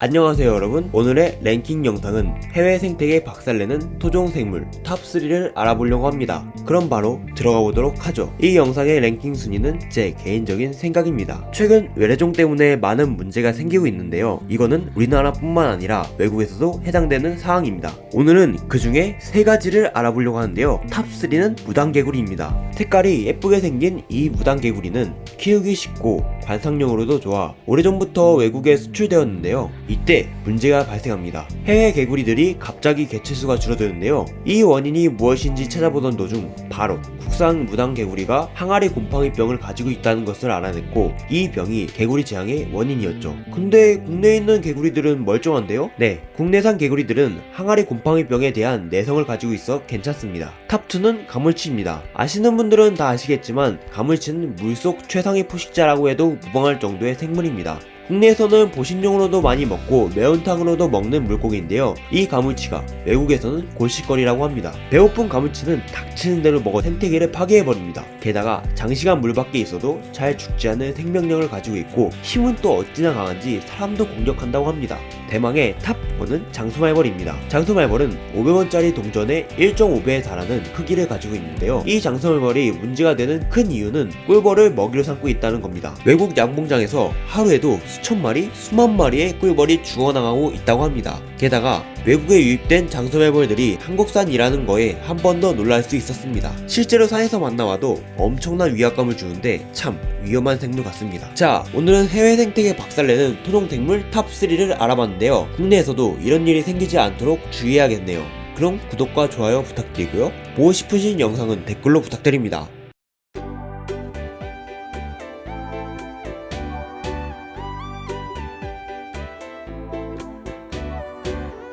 안녕하세요 여러분. 오늘의 랭킹 영상은 해외 생태계 박살내는 토종생물 top 3를 알아보려고 합니다. 그럼 바로 들어가 보도록 하죠. 이 영상의 랭킹 순위는 제 개인적인 생각입니다. 최근 외래종 때문에 많은 문제가 생기고 있는데요. 이거는 우리나라뿐만 아니라 외국에서도 해당되는 사항입니다. 오늘은 그 중에 세 가지를 알아보려고 하는데요. top 3는 무당개구리입니다. 색깔이 예쁘게 생긴 이 무당개구리는 키우기 쉽고 관상용으로도 좋아 오래전부터 외국에 수출되었는데요. 이때 문제가 발생합니다. 해외 개구리들이 갑자기 개체수가 줄어드는데요. 이 원인이 무엇인지 찾아보던 도중 바로 국산 무당 개구리가 항아리 곰팡이 병을 가지고 있다는 것을 알아냈고 이 병이 개구리 재앙의 원인이었죠. 근데 국내에 있는 개구리들은 멀쩡한데요? 네, 국내산 개구리들은 항아리 곰팡이 병에 대한 내성을 가지고 있어 괜찮습니다. 탑2는 가물치입니다. 아시는 분들은 다 아시겠지만 가물치는 물속 최상위 포식자라고 해도 무방할 정도의 생물입니다. 국내에서는 보신용으로도 많이 먹고 매운탕으로도 먹는 물고기인데요. 이 가물치가 외국에서는 골칫거리라고 합니다. 배고픈 가물치는 닥치는 대로 먹어 생태계를 파괴해버립니다. 게다가 장시간 물 밖에 있어도 잘 죽지 않는 생명력을 가지고 있고 힘은 또 어찌나 강한지 사람도 공격한다고 합니다. 대망의 top 1은 장수말벌입니다. 장수말벌은 500원짜리 동전의 1.5배에 달하는 크기를 가지고 있는데요. 이 장수말벌이 문제가 되는 큰 이유는 꿀벌을 먹이로 삼고 있다는 겁니다. 외국 양봉장에서 하루에도 수천 마리, 수만 마리의 꿀벌이 죽어나가고 있다고 합니다. 게다가 외국에 유입된 장수말벌들이 한국산이라는 거에 한 번 더 놀랄 수 있었습니다. 실제로 산에서 만나와도 엄청난 위압감을 주는데 참 위험한 생물 같습니다. 자, 오늘은 해외 생태계 박살내는 토종생물 탑3를 알아봤는데요. 국내에서도 이런 일이 생기지 않도록 주의해야겠네요. 그럼 구독과 좋아요 부탁드리고요. 보고 싶으신 영상은 댓글로 부탁드립니다.